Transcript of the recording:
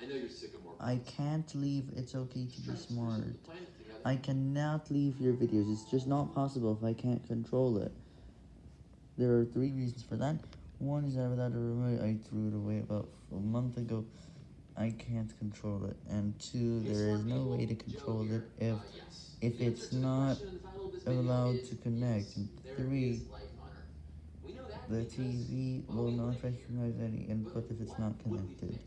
I know you're sick of more. I can't leave It's Okay to Be Smart. I cannot leave your videos, it's just not possible if I can't control it. There are three reasons for that. One is that without a remote, I threw it away about a month ago. I can't control it. And two, there is no way to control it if if it's not allowed to connect. And three, the TV will not recognize any input if it's not connected.